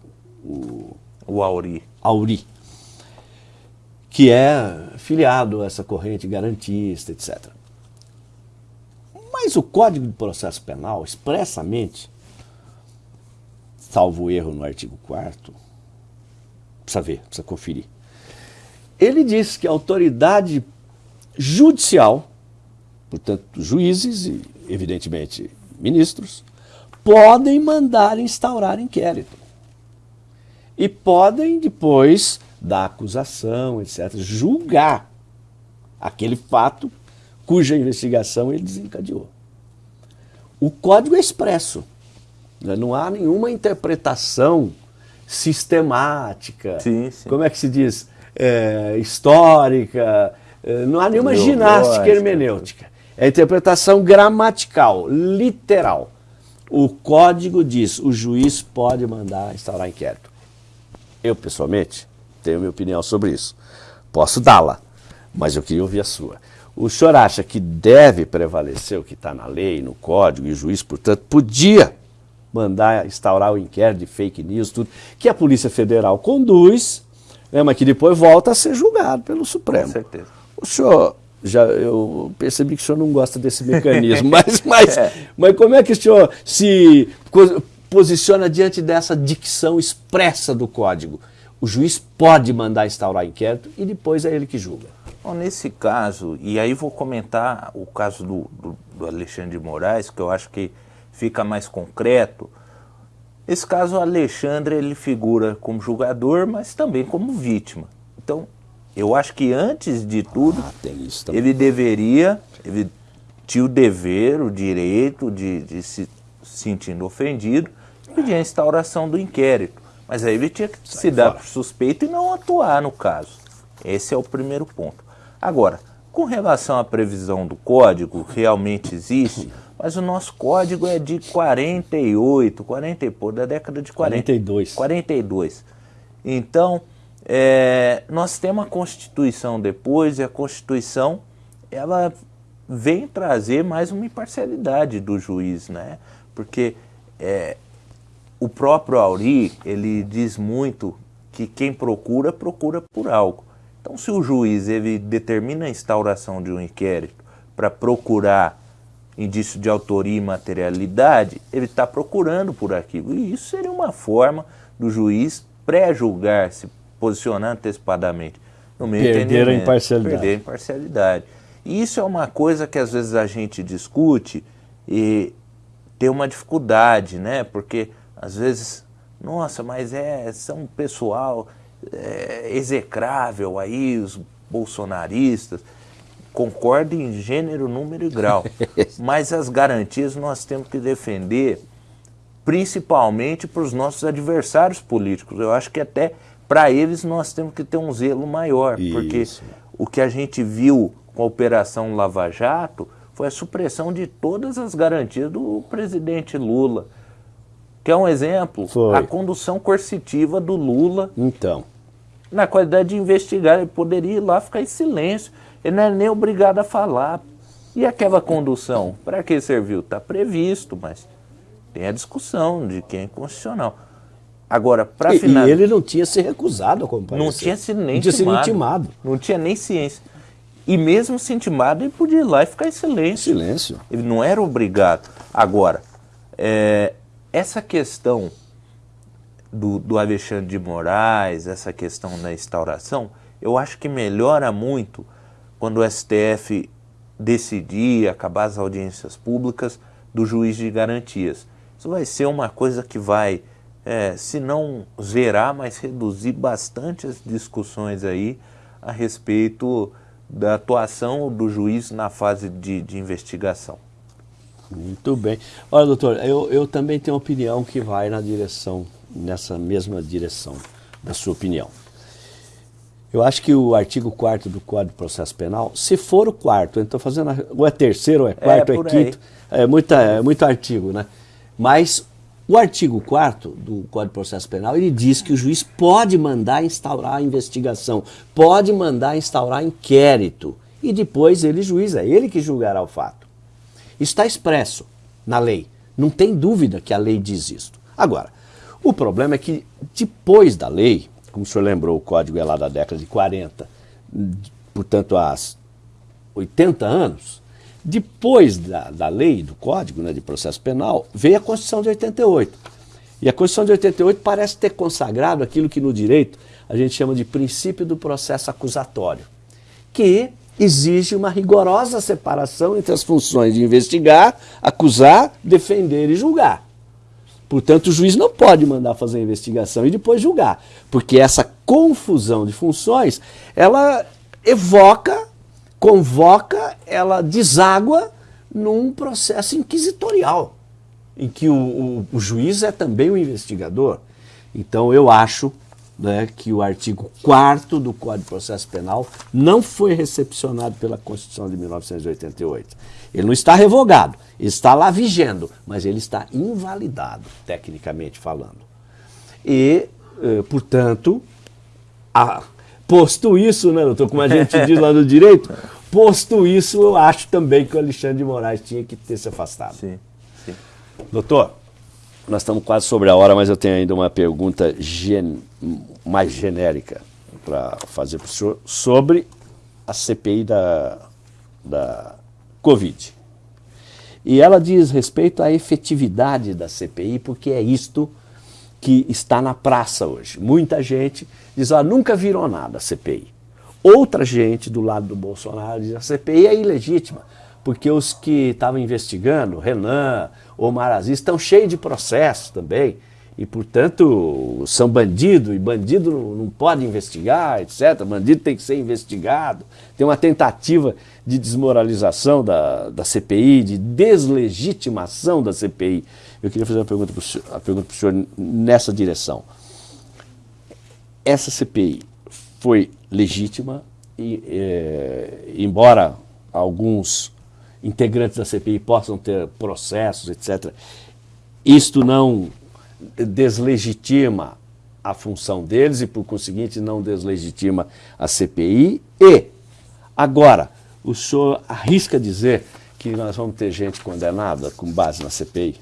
o, o Auri. Auri, que é filiado a essa corrente garantista, etc. Mas o Código de Processo Penal, expressamente, salvo erro no artigo 4 precisa ver, precisa conferir. Ele diz que a autoridade judicial, portanto, juízes e, evidentemente, ministros, podem mandar instaurar inquérito e podem depois da acusação, etc., julgar aquele fato cuja investigação ele desencadeou. O código é expresso, né? não há nenhuma interpretação sistemática, sim, sim. como é que se diz, é, histórica, é, não há nenhuma ginástica hermenêutica. É interpretação gramatical, literal. O código diz, o juiz pode mandar instaurar inquérito. Eu, pessoalmente, tenho minha opinião sobre isso. Posso dá-la, mas eu queria ouvir a sua. O senhor acha que deve prevalecer o que está na lei, no código, e o juiz, portanto, podia mandar instaurar o inquérito de fake news, tudo, que a Polícia Federal conduz, né, mas que depois volta a ser julgado pelo Supremo. Com certeza. O senhor, já, eu percebi que o senhor não gosta desse mecanismo, mas, mas, é. mas como é que o senhor se posiciona diante dessa dicção expressa do código. O juiz pode mandar instaurar inquérito e depois é ele que julga. Bom, nesse caso, e aí vou comentar o caso do, do, do Alexandre de Moraes, que eu acho que fica mais concreto. Esse caso, o Alexandre, ele figura como julgador, mas também como vítima. Então, eu acho que antes de tudo, ah, ele deveria, ele tinha o dever, o direito de, de se sentindo ofendido, pedir a instauração do inquérito. Mas aí ele tinha que Sai se dar por suspeito e não atuar no caso. Esse é o primeiro ponto. Agora, com relação à previsão do código, realmente existe, mas o nosso código é de 48, 40 e pouco, da década de 40. 42. 42. Então, é, nós temos a Constituição depois, e a Constituição, ela vem trazer mais uma imparcialidade do juiz, né? Porque é, o próprio Auri, ele diz muito que quem procura, procura por algo. Então, se o juiz ele determina a instauração de um inquérito para procurar indício de autoria e materialidade, ele está procurando por aquilo. E isso seria uma forma do juiz pré-julgar, se posicionar antecipadamente. No meu Perder a imparcialidade. Perder a imparcialidade. E isso é uma coisa que às vezes a gente discute e tem uma dificuldade, né? Porque às vezes, nossa, mas é são pessoal é, execrável aí, os bolsonaristas. Concordo em gênero, número e grau. mas as garantias nós temos que defender, principalmente para os nossos adversários políticos. Eu acho que até para eles nós temos que ter um zelo maior, Isso. porque o que a gente viu com a Operação Lava Jato foi a supressão de todas as garantias do presidente Lula. Que é um exemplo, foi. a condução coercitiva do Lula. Então na qualidade de investigar, ele poderia ir lá ficar em silêncio. Ele não é nem obrigado a falar. E aquela condução, para que serviu? Está previsto, mas tem a discussão de quem é constitucional. Agora, para finalizar... E ele não tinha se recusado a comparecer. Não tinha sido nem não tinha intimado. Sido intimado. Não tinha nem ciência. E mesmo se intimado, ele podia ir lá e ficar em silêncio. Silêncio. Ele não era obrigado. Agora, é, essa questão do, do Alexandre de Moraes, essa questão da instauração, eu acho que melhora muito quando o STF decidir acabar as audiências públicas do juiz de garantias. Isso vai ser uma coisa que vai, é, se não zerar, mas reduzir bastante as discussões aí a respeito da atuação do juiz na fase de, de investigação. Muito bem. Olha, doutor, eu, eu também tenho uma opinião que vai na direção nessa mesma direção da sua opinião. Eu acho que o artigo 4 do Código de Processo Penal, se for o quarto, estou fazendo, ou é terceiro, ou é quarto, é, ou é quinto, é, muita, é muito artigo, né? Mas o artigo 4 do Código de Processo Penal, ele diz que o juiz pode mandar instaurar a investigação, pode mandar instaurar inquérito, e depois ele, juiz, é ele que julgará o fato. Isso está expresso na lei. Não tem dúvida que a lei diz isso. Agora, o problema é que depois da lei, como o senhor lembrou, o código é lá da década de 40, portanto há 80 anos, depois da, da lei, do código né, de processo penal, veio a Constituição de 88. E a Constituição de 88 parece ter consagrado aquilo que no direito a gente chama de princípio do processo acusatório, que exige uma rigorosa separação entre as funções de investigar, acusar, defender e julgar. Portanto, o juiz não pode mandar fazer a investigação e depois julgar, porque essa confusão de funções, ela evoca, convoca, ela deságua num processo inquisitorial, em que o, o, o juiz é também o investigador. Então, eu acho né, que o artigo 4 do Código de Processo Penal não foi recepcionado pela Constituição de 1988. Ele não está revogado, está lá vigendo, mas ele está invalidado, tecnicamente falando. E, eh, portanto, a, posto isso, né, doutor, como a gente diz lá no direito, posto isso, eu acho também que o Alexandre de Moraes tinha que ter se afastado. Sim, sim. Doutor, nós estamos quase sobre a hora, mas eu tenho ainda uma pergunta gen mais genérica para fazer para o senhor sobre a CPI da, da Covid. E ela diz respeito à efetividade da CPI, porque é isto que está na praça hoje. Muita gente diz, ah, nunca virou nada a CPI. outra gente do lado do Bolsonaro diz a CPI é ilegítima, porque os que estavam investigando, Renan, Omar Aziz, estão cheios de processos também, e portanto são bandido, e bandido não, não pode investigar, etc. Bandido tem que ser investigado. Tem uma tentativa de desmoralização da, da CPI, de deslegitimação da CPI. Eu queria fazer uma pergunta para o senhor, a pergunta para o senhor nessa direção. Essa CPI foi legítima e, é, embora alguns integrantes da CPI possam ter processos, etc., isto não deslegitima a função deles e, por conseguinte, não deslegitima a CPI. E, agora, o senhor arrisca dizer que nós vamos ter gente condenada com base na CPI?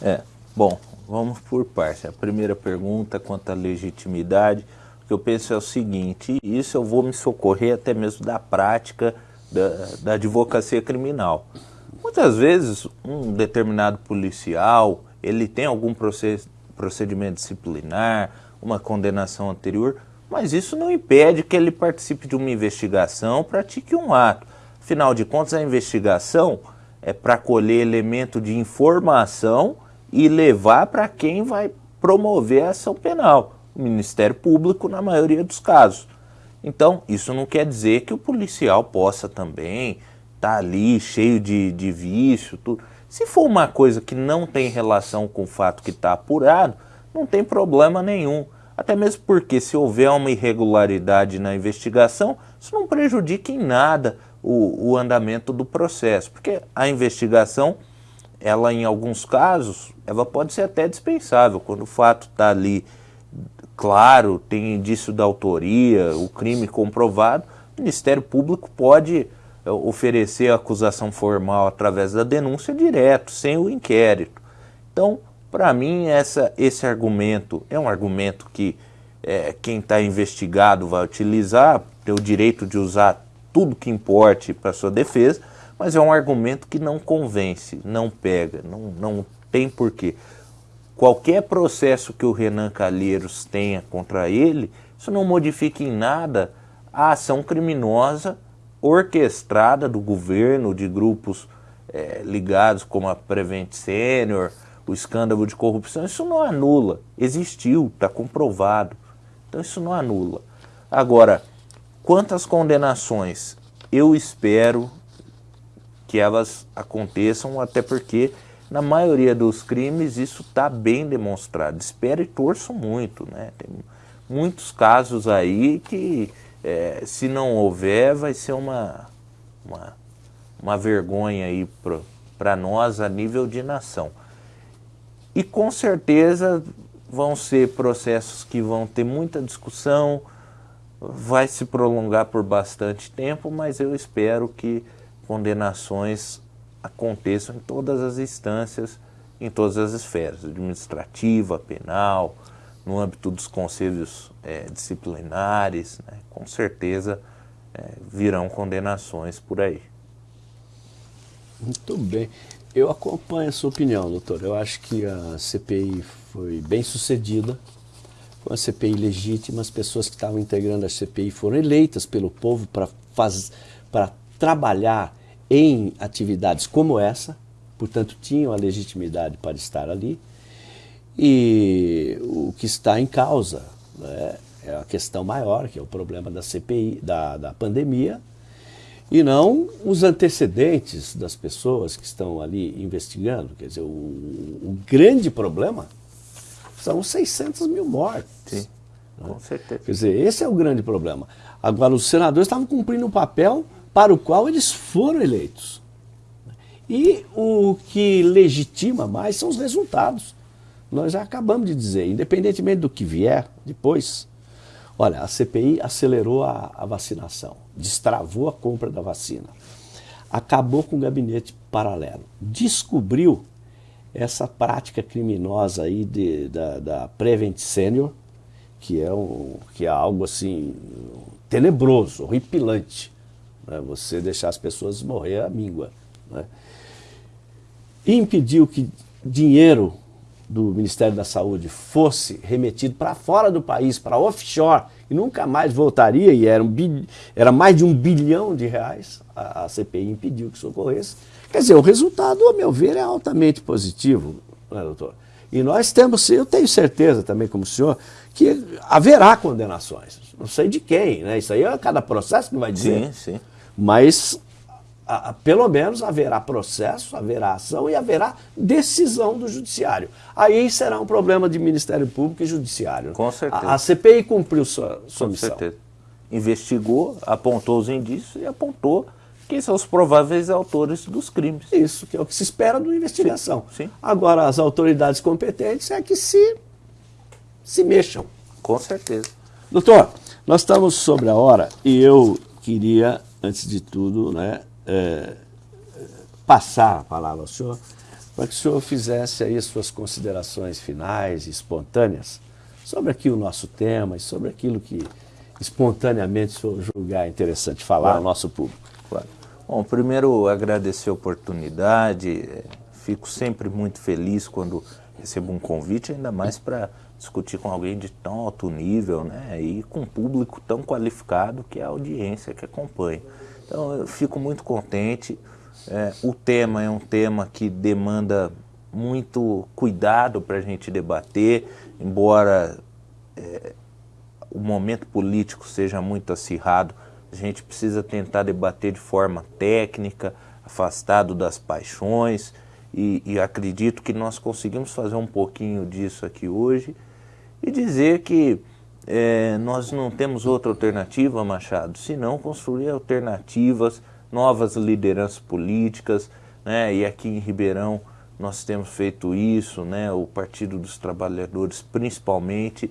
É, bom, vamos por parte. A primeira pergunta quanto à legitimidade, o que eu penso é o seguinte, isso eu vou me socorrer até mesmo da prática da, da advocacia criminal. Muitas vezes um determinado policial, ele tem algum procedimento disciplinar, uma condenação anterior, mas isso não impede que ele participe de uma investigação, pratique um ato. Afinal de contas, a investigação é para colher elemento de informação e levar para quem vai promover a ação penal, o Ministério Público na maioria dos casos. Então, isso não quer dizer que o policial possa também estar tá ali cheio de, de vício, tudo. Se for uma coisa que não tem relação com o fato que está apurado, não tem problema nenhum. Até mesmo porque se houver uma irregularidade na investigação, isso não prejudica em nada o, o andamento do processo. Porque a investigação, ela em alguns casos, ela pode ser até dispensável. Quando o fato está ali claro, tem indício da autoria, o crime comprovado, o Ministério Público pode é, oferecer a acusação formal através da denúncia direto, sem o inquérito. Então, para mim, essa, esse argumento é um argumento que é, quem está investigado vai utilizar, tem o direito de usar tudo que importe para sua defesa, mas é um argumento que não convence, não pega, não, não tem porquê. Qualquer processo que o Renan Calheiros tenha contra ele, isso não modifica em nada a ação criminosa orquestrada do governo, de grupos é, ligados como a Prevent Senior, o escândalo de corrupção, isso não anula. Existiu, está comprovado. Então isso não anula. Agora, quantas condenações? Eu espero que elas aconteçam, até porque na maioria dos crimes isso está bem demonstrado. Espero e torço muito. Né? Tem muitos casos aí que é, se não houver, vai ser uma, uma, uma vergonha aí para nós a nível de nação. E com certeza vão ser processos que vão ter muita discussão, vai se prolongar por bastante tempo, mas eu espero que condenações aconteçam em todas as instâncias, em todas as esferas, administrativa, penal, no âmbito dos conselhos é, disciplinares, né, com certeza é, virão condenações por aí. Muito bem. Eu acompanho a sua opinião, doutor. Eu acho que a CPI foi bem sucedida, foi uma CPI legítima, as pessoas que estavam integrando a CPI foram eleitas pelo povo para trabalhar em atividades como essa, portanto tinham a legitimidade para estar ali. E o que está em causa né, é a questão maior, que é o problema da CPI, da, da pandemia, e não os antecedentes das pessoas que estão ali investigando. Quer dizer, o, o grande problema são os 600 mil mortes. Sim, né? com certeza. Quer dizer, esse é o grande problema. Agora, os senadores estavam cumprindo um papel para o qual eles foram eleitos. E o que legitima mais são os resultados nós já acabamos de dizer, independentemente do que vier depois, olha, a CPI acelerou a, a vacinação, destravou a compra da vacina, acabou com o gabinete paralelo, descobriu essa prática criminosa aí de, da, da Prevent Senior, que é, um, que é algo assim tenebroso, horripilante. Né? Você deixar as pessoas morrer à míngua. Né? Impediu que dinheiro do Ministério da Saúde fosse remetido para fora do país, para offshore, e nunca mais voltaria, e era, um era mais de um bilhão de reais, a, a, CPI impediu que isso ocorresse. Quer dizer, o resultado, a meu ver, é altamente positivo, né, doutor? E nós temos, eu tenho certeza também, como senhor, que haverá condenações. Não sei de quem, né? Isso aí é cada processo que vai dizer. Sim, sim. Mas a, a, pelo menos haverá processo, haverá ação e haverá decisão do judiciário. Aí será um problema de Ministério Público e Judiciário. Com certeza. A, a CPI cumpriu sua, sua Com missão. certeza. Investigou, apontou os indícios e apontou quem são os prováveis autores dos crimes. Isso, que é o que se espera de uma investigação. Sim, sim. Agora, as autoridades competentes é que se, se mexam. Com certeza. Doutor, nós estamos sobre a hora e eu queria, antes de tudo, né, é, passar a palavra ao senhor para que o senhor fizesse aí as suas considerações finais, espontâneas, sobre aqui o nosso tema e sobre aquilo que espontaneamente o senhor julgar interessante falar claro. ao nosso público. Claro. Bom, primeiro agradecer a oportunidade, fico sempre muito feliz quando recebo um convite, ainda mais para discutir com alguém de tão alto nível, né, e com um público tão qualificado que é a audiência que acompanha. Então eu fico muito contente. É, o tema é um tema que demanda muito cuidado para a gente debater, embora é, o momento político seja muito acirrado, a gente precisa tentar debater de forma técnica, afastado das paixões, e, e acredito que nós conseguimos fazer um pouquinho disso aqui hoje e dizer que é, nós não temos outra alternativa, Machado, senão construir alternativas, novas lideranças políticas, né? e aqui em Ribeirão nós temos feito isso, né? o Partido dos Trabalhadores principalmente,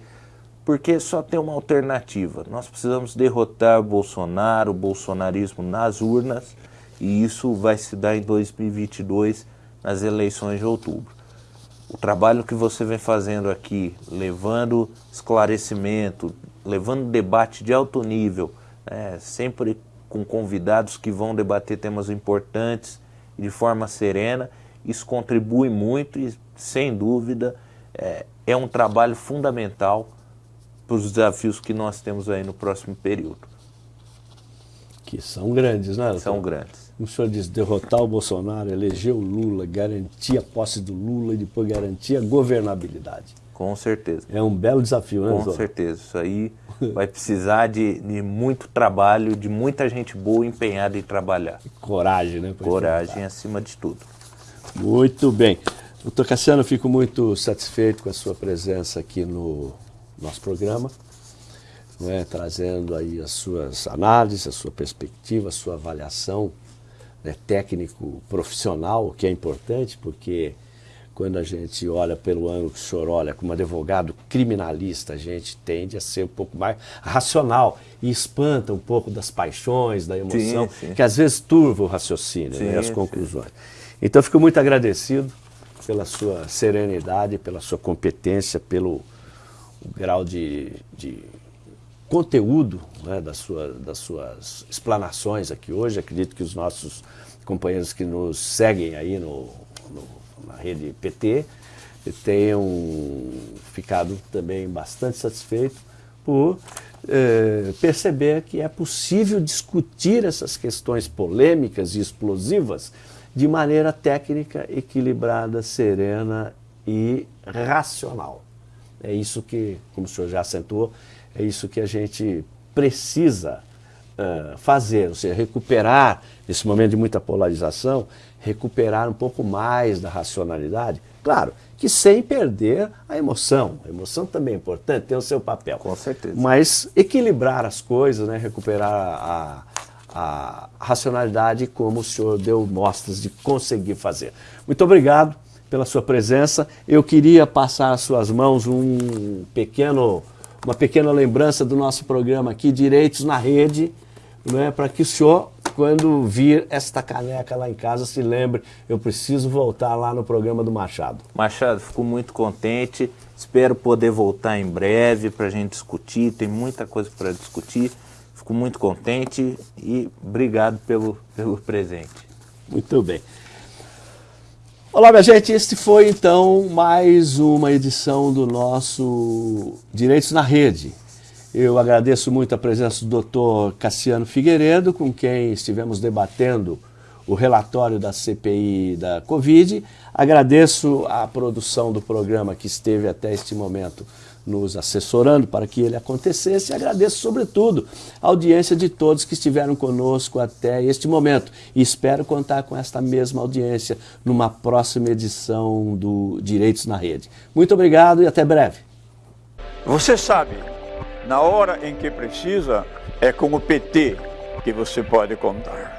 porque só tem uma alternativa. Nós precisamos derrotar Bolsonaro, o bolsonarismo nas urnas, e isso vai se dar em 2022, nas eleições de outubro o trabalho que você vem fazendo aqui, levando esclarecimento, levando debate de alto nível, né, sempre com convidados que vão debater temas importantes de forma serena, isso contribui muito e, sem dúvida, é, é um trabalho fundamental para os desafios que nós temos aí no próximo período. Que são grandes, né? São grandes o senhor diz, derrotar o Bolsonaro, eleger o Lula, garantir a posse do Lula e depois garantir a governabilidade. Com certeza. É um belo desafio, né, Com doutor? certeza. Isso aí vai precisar de, de, muito trabalho, de muita gente boa empenhada em trabalhar. Coragem, né? Coragem acima de tudo. Muito bem. Doutor Cassiano, fico muito satisfeito com a sua presença aqui no nosso programa é? trazendo aí as suas análises, a sua perspectiva, a sua avaliação né, técnico profissional, que é importante, porque quando a gente olha pelo ângulo que o senhor olha como advogado criminalista, a gente tende a ser um pouco mais racional e espanta um pouco das paixões, da emoção, sim, sim. que às vezes turva o raciocínio sim, né, as conclusões. Então, fico muito agradecido pela sua serenidade, pela sua competência, pelo grau de, de conteúdo né, das, sua, das suas explanações aqui hoje. Acredito que os nossos companheiros que nos seguem aí no, no, na rede PT tenham ficado também bastante satisfeitos por eh, perceber que é possível discutir essas questões polêmicas e explosivas de maneira técnica, equilibrada, serena e racional. É isso que, como o senhor já acentuou, é isso que a gente precisa uh, fazer, ou seja, recuperar, nesse momento de muita polarização, recuperar um pouco mais da racionalidade. Claro, que sem perder a emoção. A emoção também é importante, tem o seu papel. Com certeza. Mas equilibrar as coisas, né, recuperar a, a racionalidade como o senhor deu mostras de conseguir fazer. Muito obrigado pela sua presença. Eu queria passar às suas mãos um pequeno uma pequena lembrança do nosso programa aqui, Direitos na Rede, né, para que o senhor, quando vir esta caneca lá em casa, se lembre, eu preciso voltar lá no programa do Machado. Machado, fico muito contente, espero poder voltar em breve para a gente discutir, tem muita coisa para discutir, fico muito contente e obrigado pelo, pelo presente. Muito bem. Olá, minha gente. Este foi então mais uma edição do nosso Direitos na Rede. Eu agradeço muito a presença do Dr. Cassiano Figueiredo, com quem estivemos debatendo o relatório da CPI da Covid. Agradeço a produção do programa que esteve até este momento nos assessorando para que ele acontecesse e agradeço, sobretudo, a audiência de todos que estiveram conosco até este momento. E espero contar com esta mesma audiência numa próxima edição do Direitos na Rede. Muito obrigado e até breve. Você sabe, na hora em que precisa, é com o PT que você pode contar.